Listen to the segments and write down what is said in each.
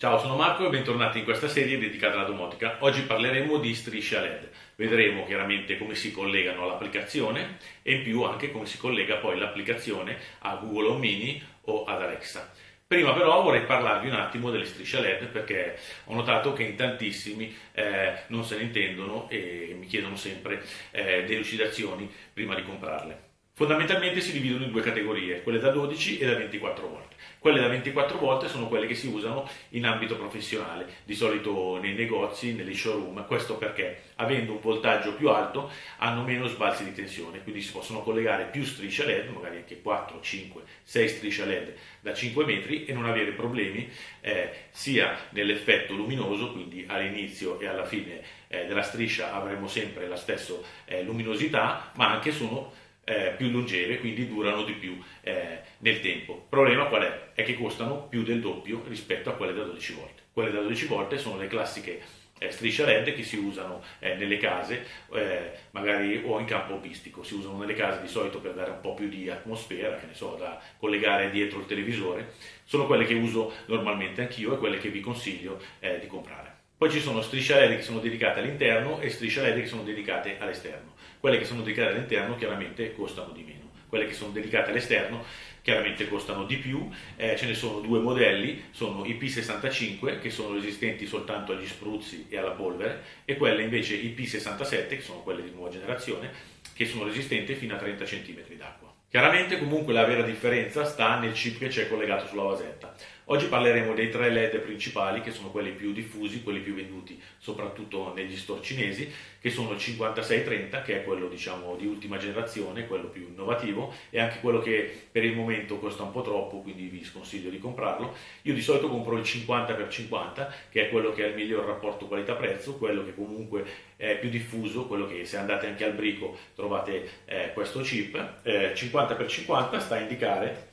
Ciao, sono Marco e bentornati in questa serie dedicata alla domotica. Oggi parleremo di strisce a LED. Vedremo chiaramente come si collegano all'applicazione e in più anche come si collega poi l'applicazione a Google Home Mini o ad Alexa. Prima però vorrei parlarvi un attimo delle strisce LED perché ho notato che in tantissimi eh, non se ne intendono e mi chiedono sempre eh, delucidazioni prima di comprarle. Fondamentalmente si dividono in due categorie, quelle da 12 e da 24 volt. Quelle da 24 volt sono quelle che si usano in ambito professionale, di solito nei negozi, negli showroom. Questo perché, avendo un voltaggio più alto, hanno meno sbalzi di tensione, quindi si possono collegare più strisce LED, magari anche 4, 5, 6 strisce LED da 5 metri e non avere problemi eh, sia nell'effetto luminoso, quindi all'inizio e alla fine eh, della striscia avremo sempre la stessa eh, luminosità, ma anche sono eh, più longeve, quindi durano di più eh, nel tempo. Il problema qual è? È che costano più del doppio rispetto a quelle da 12 volte. Quelle da 12 volte sono le classiche eh, strisce LED che si usano eh, nelle case, eh, magari o in campo hobbistico, si usano nelle case di solito per dare un po' più di atmosfera, che ne so, da collegare dietro il televisore, sono quelle che uso normalmente anch'io e quelle che vi consiglio eh, di comprare. Poi ci sono strisce LED che sono dedicate all'interno e strisce LED che sono dedicate all'esterno. Quelle che sono dedicate all'interno chiaramente costano di meno, quelle che sono dedicate all'esterno chiaramente costano di più, eh, ce ne sono due modelli, sono i P65 che sono resistenti soltanto agli spruzzi e alla polvere e quelle invece i P67 che sono quelle di nuova generazione che sono resistenti fino a 30 cm d'acqua. Chiaramente comunque la vera differenza sta nel chip che c'è collegato sulla vasetta. Oggi parleremo dei tre LED principali che sono quelli più diffusi, quelli più venduti soprattutto negli store cinesi, che sono il 5630 che è quello diciamo di ultima generazione, quello più innovativo e anche quello che per il momento costa un po' troppo, quindi vi sconsiglio di comprarlo. Io di solito compro il 50x50 che è quello che ha il miglior rapporto qualità-prezzo, quello che comunque è più diffuso, quello che se andate anche al brico trovate eh, questo chip. Eh, 50x50 sta a indicare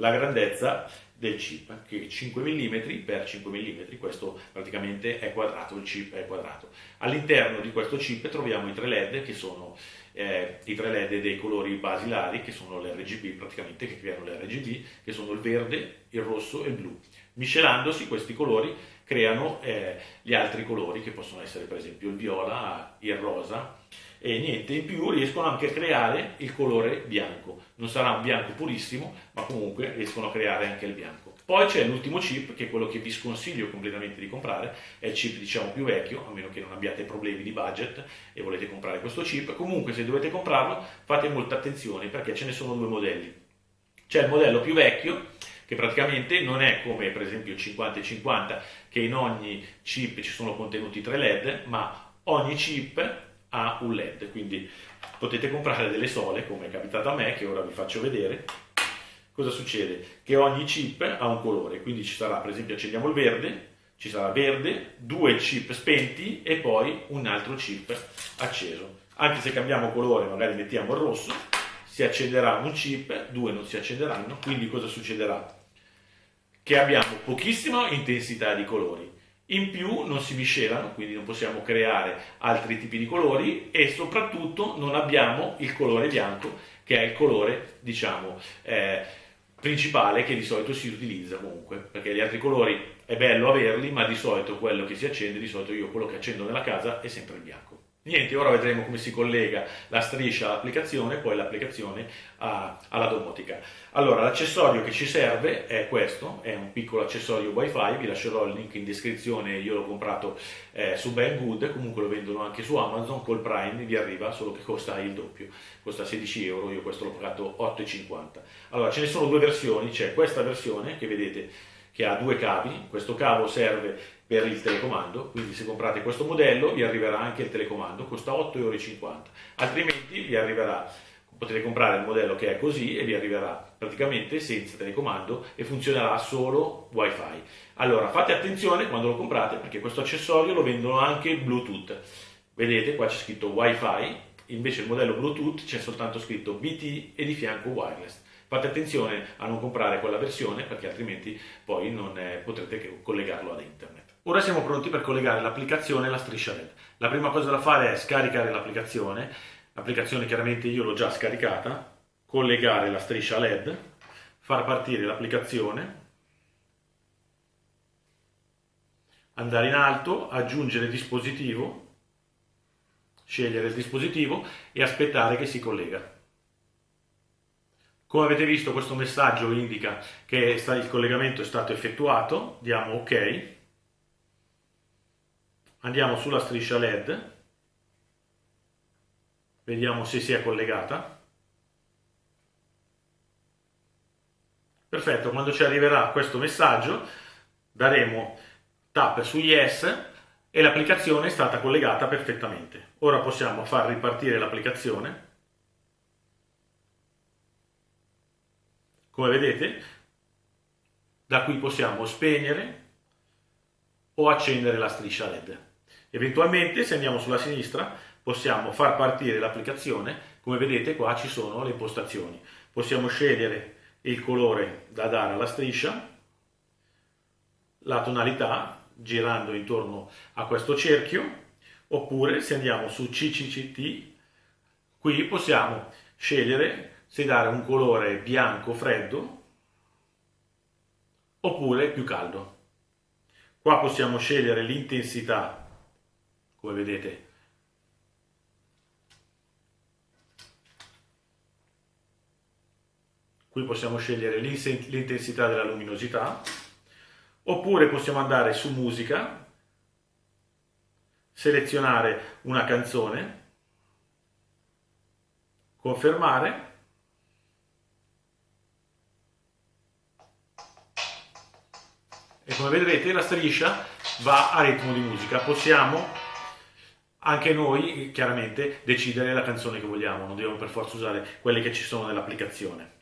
la grandezza del chip, che è 5 mm per 5 mm, questo praticamente è quadrato, il chip è quadrato. All'interno di questo chip troviamo i tre LED che sono eh, i tre LED dei colori basilari, che sono l'RGB praticamente, che creano l'RGB, che sono il verde, il rosso e il blu. Miscelandosi questi colori creano eh, gli altri colori che possono essere per esempio il viola, il rosa e niente, in più riescono anche a creare il colore bianco. Non sarà un bianco purissimo, ma comunque riescono a creare anche il bianco. Poi c'è l'ultimo chip, che è quello che vi sconsiglio completamente di comprare, è il chip diciamo più vecchio, a meno che non abbiate problemi di budget e volete comprare questo chip. Comunque se dovete comprarlo fate molta attenzione perché ce ne sono due modelli. C'è il modello più vecchio, che praticamente non è come per esempio il 50 50 che in ogni chip ci sono contenuti 3 LED, ma ogni chip ha un LED, quindi potete comprare delle sole, come è capitato a me, che ora vi faccio vedere. Cosa succede? Che ogni chip ha un colore, quindi ci sarà, per esempio, accendiamo il verde, ci sarà verde, due chip spenti e poi un altro chip acceso. Anche se cambiamo colore, magari mettiamo il rosso, si accenderà un chip, due non si accenderanno, quindi cosa succederà? Che abbiamo pochissima intensità di colori, in più non si miscelano, quindi non possiamo creare altri tipi di colori e soprattutto non abbiamo il colore bianco che è il colore, diciamo, eh, principale che di solito si utilizza comunque, perché gli altri colori è bello averli, ma di solito quello che si accende, di solito io quello che accendo nella casa è sempre il bianco. Niente, ora vedremo come si collega la striscia all'applicazione e poi l'applicazione alla domotica. Allora, l'accessorio che ci serve è questo, è un piccolo accessorio wifi, vi lascerò il link in descrizione, io l'ho comprato eh, su Banggood, comunque lo vendono anche su Amazon, col Prime vi arriva, solo che costa il doppio, costa 16 euro, io questo l'ho pagato 8,50. Allora, ce ne sono due versioni, c'è questa versione che vedete che ha due cavi, questo cavo serve per il telecomando, quindi se comprate questo modello vi arriverà anche il telecomando, costa 8,50 euro, altrimenti vi arriverà, potete comprare il modello che è così e vi arriverà praticamente senza telecomando e funzionerà solo wifi. Allora fate attenzione quando lo comprate perché questo accessorio lo vendono anche Bluetooth, vedete qua c'è scritto wifi, invece il modello Bluetooth c'è soltanto scritto BT e di fianco wireless. Fate attenzione a non comprare quella versione perché altrimenti poi non eh, potrete collegarlo ad internet. Ora siamo pronti per collegare l'applicazione alla striscia LED. La prima cosa da fare è scaricare l'applicazione, l'applicazione chiaramente io l'ho già scaricata, collegare la striscia LED, far partire l'applicazione, andare in alto, aggiungere dispositivo, scegliere il dispositivo e aspettare che si collega. Come avete visto questo messaggio indica che il collegamento è stato effettuato, diamo ok, andiamo sulla striscia LED, vediamo se si è collegata. Perfetto, quando ci arriverà questo messaggio daremo tap su Yes e l'applicazione è stata collegata perfettamente. Ora possiamo far ripartire l'applicazione Come vedete, da qui possiamo spegnere o accendere la striscia LED. Eventualmente, se andiamo sulla sinistra, possiamo far partire l'applicazione. Come vedete qua ci sono le impostazioni. Possiamo scegliere il colore da dare alla striscia, la tonalità girando intorno a questo cerchio, oppure se andiamo su CCCT, qui possiamo scegliere se dare un colore bianco freddo oppure più caldo. Qua possiamo scegliere l'intensità, come vedete. Qui possiamo scegliere l'intensità della luminosità, oppure possiamo andare su musica, selezionare una canzone, confermare e come vedrete la striscia va a ritmo di musica. Possiamo anche noi chiaramente decidere la canzone che vogliamo, non dobbiamo per forza usare quelle che ci sono nell'applicazione.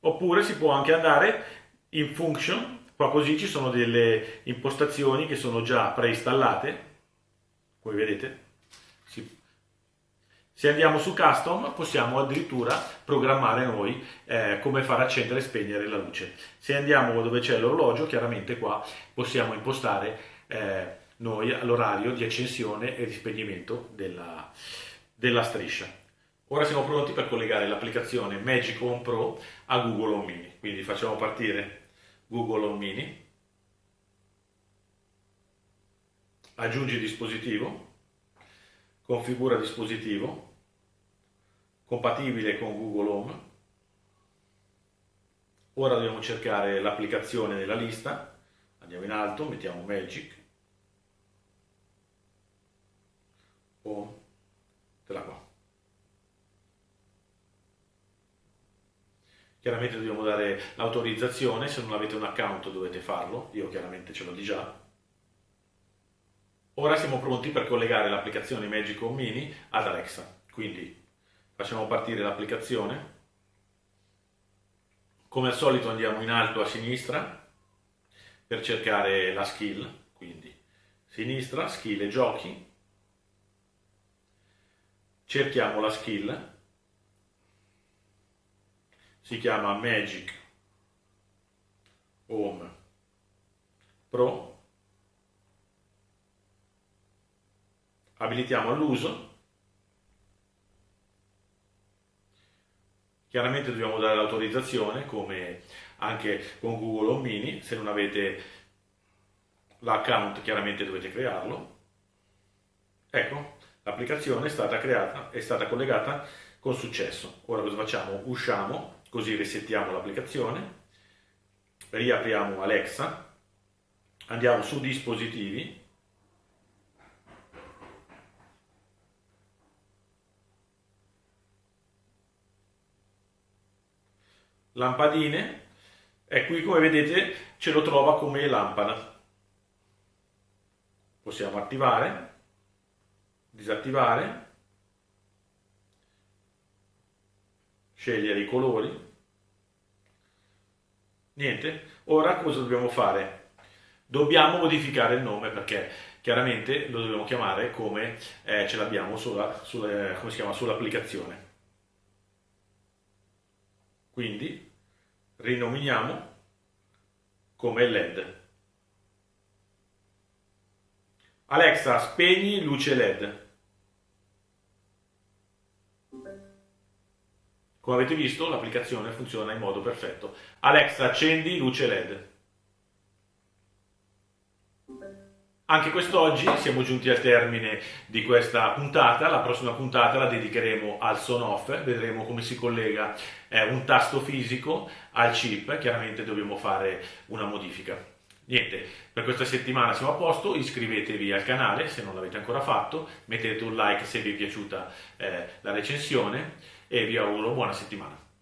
Oppure si può anche andare in function, qua così ci sono delle impostazioni che sono già preinstallate, come vedete, se andiamo su custom possiamo addirittura programmare noi eh, come far accendere e spegnere la luce. Se andiamo dove c'è l'orologio, chiaramente qua possiamo impostare eh, noi l'orario di accensione e di spegnimento della, della striscia. Ora siamo pronti per collegare l'applicazione Magic Home Pro a Google Home Mini. Quindi facciamo partire Google Home Mini, aggiungi dispositivo, configura dispositivo, compatibile con Google Home. Ora dobbiamo cercare l'applicazione nella lista, andiamo in alto, mettiamo Magic, Home, te qua. Chiaramente dobbiamo dare l'autorizzazione, se non avete un account dovete farlo, io chiaramente ce l'ho di già. Ora siamo pronti per collegare l'applicazione Magic Home Mini ad Alexa, quindi facciamo partire l'applicazione. Come al solito andiamo in alto a sinistra per cercare la skill, quindi sinistra, skill e giochi. Cerchiamo la skill, si chiama Magic Home Pro. Abilitiamo l'uso Chiaramente dobbiamo dare l'autorizzazione, come anche con Google Home Mini, se non avete l'account chiaramente dovete crearlo. Ecco, l'applicazione è stata creata, è stata collegata con successo. Ora cosa facciamo? Usciamo, così resettiamo l'applicazione, riapriamo Alexa, andiamo su dispositivi, lampadine e qui come vedete ce lo trova come lampada. Possiamo attivare, disattivare, scegliere i colori. Niente, ora cosa dobbiamo fare? Dobbiamo modificare il nome perché chiaramente lo dobbiamo chiamare come eh, ce l'abbiamo sulla, sulla, sull'applicazione. Quindi rinominiamo come LED. Alexa, spegni luce LED. Come avete visto, l'applicazione funziona in modo perfetto. Alexa, accendi luce LED. Anche quest'oggi siamo giunti al termine di questa puntata, la prossima puntata la dedicheremo al son off, vedremo come si collega eh, un tasto fisico al chip, chiaramente dobbiamo fare una modifica. Niente, per questa settimana siamo a posto, iscrivetevi al canale se non l'avete ancora fatto, mettete un like se vi è piaciuta eh, la recensione. E vi auguro buona settimana.